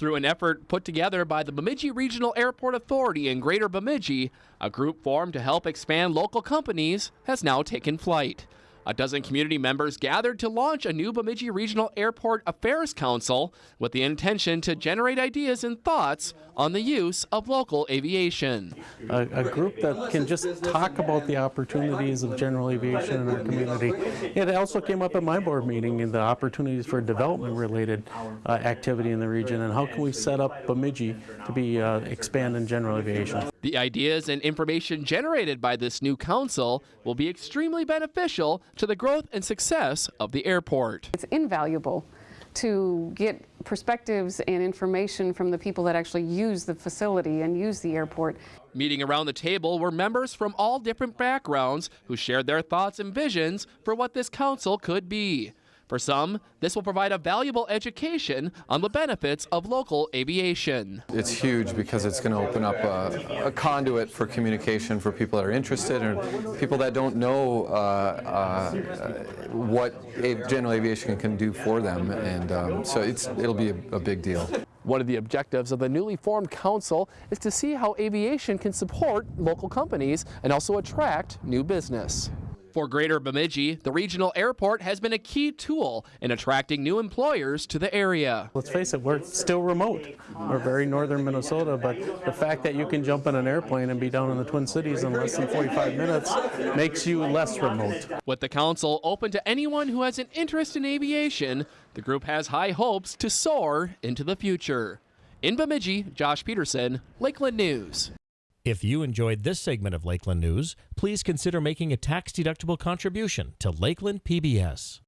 Through an effort put together by the Bemidji Regional Airport Authority in Greater Bemidji, a group formed to help expand local companies has now taken flight. A dozen community members gathered to launch a new Bemidji Regional Airport Affairs Council with the intention to generate ideas and thoughts on the use of local aviation. a, a group that can just talk about the opportunities of general aviation in our community. It also came up at my board meeting in the opportunities for development related uh, activity in the region and how can we set up Bemidji to be uh, expand in general aviation. The ideas and information generated by this new council will be extremely beneficial to the growth and success of the airport. It's invaluable to get perspectives and information from the people that actually use the facility and use the airport. Meeting around the table were members from all different backgrounds who shared their thoughts and visions for what this council could be. For some, this will provide a valuable education on the benefits of local aviation. It's huge because it's going to open up a, a, conduit for communication for people that are interested and people that don't know uh, uh, what general aviation can do for them. And um, so it's, it'll be a, a big deal. One of the objectives of the newly formed council is to see how aviation can support local companies and also attract new business. For Greater Bemidji, the regional airport has been a key tool in attracting new employers to the area. Let's face it, we're still remote. We're very northern Minnesota, but the fact that you can jump in an airplane and be down in the Twin Cities in less than 45 minutes makes you less remote. With the council open to anyone who has an interest in aviation, the group has high hopes to soar into the future. In Bemidji, Josh Peterson, Lakeland News. If you enjoyed this segment of Lakeland News, please consider making a tax-deductible contribution to Lakeland PBS.